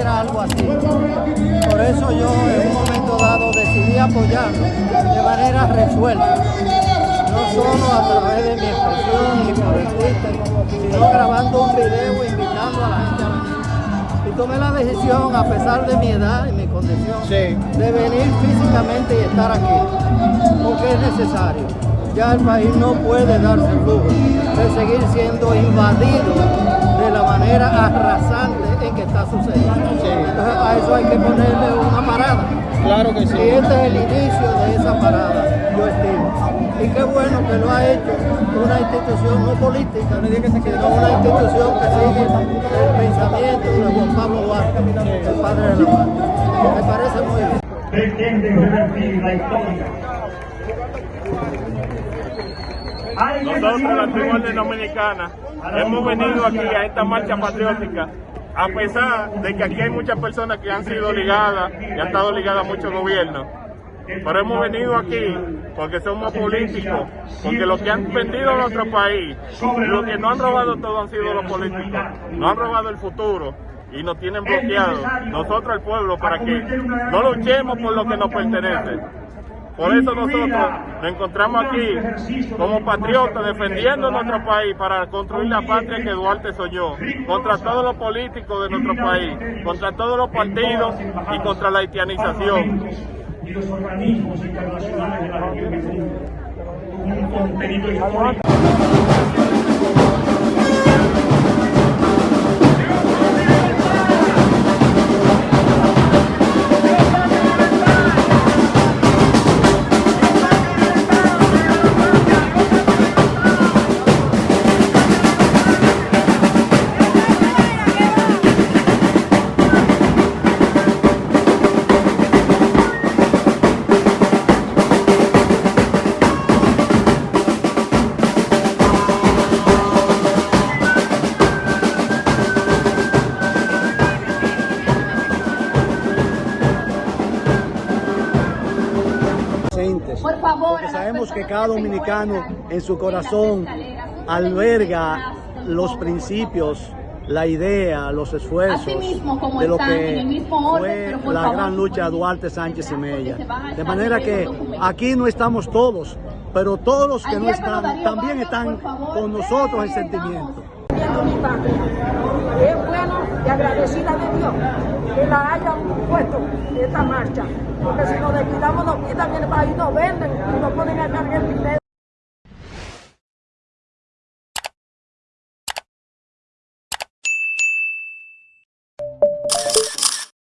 sucediera algo así. Por eso yo en un momento dado decidí apoyarlo de manera resuelta, no solo a través de mi expresión y por el Twitter, sino grabando un video invitando a la gente a venir. Y tomé la decisión, a pesar de mi edad y mi condición, de venir físicamente y estar aquí, porque es necesario. Ya el país no puede darse el lujo de seguir siendo invadido de la manera arrasante que está sucediendo. Entonces a eso hay que ponerle una parada. Claro que sí. Y este es el inicio de esa parada, yo estimo. Y qué bueno que lo ha hecho una institución no política, sino una institución que sigue el pensamiento de Juan Pablo Duarte, el padre de la patria. Me parece muy bien. pretenden revertir la historia. Nosotros, la tribu de Dominicana, hemos venido aquí a esta marcha patriótica, a pesar de que aquí hay muchas personas que han sido ligadas y han estado ligadas a muchos gobiernos. Pero hemos venido aquí porque somos políticos, porque los que han vendido nuestro país, los que no han robado todo han sido los políticos, no han robado el futuro y nos tienen bloqueados, nosotros el pueblo, para que no luchemos por lo que nos pertenece. Por eso nosotros nos encontramos aquí como patriotas defendiendo nuestro país para construir la patria que Duarte soñó, contra todos los políticos de nuestro país, contra todos los partidos y contra la haitianización. y los organismos internacionales de la región un contenido Por favor, porque sabemos que cada dominicano en su corazón alberga los principios, la idea, los esfuerzos como de lo están en que el mismo orden, fue la favor, gran lucha de Duarte Sánchez y Mella. De manera que aquí no estamos todos, pero todos los que no están también están con nosotros en sentimiento. Mi patria. Es bueno y agradecida de Dios que la hayan puesto esta marcha, porque si nos descuidamos, nos quitan el país, nos venden y nos ponen a cargar dinero.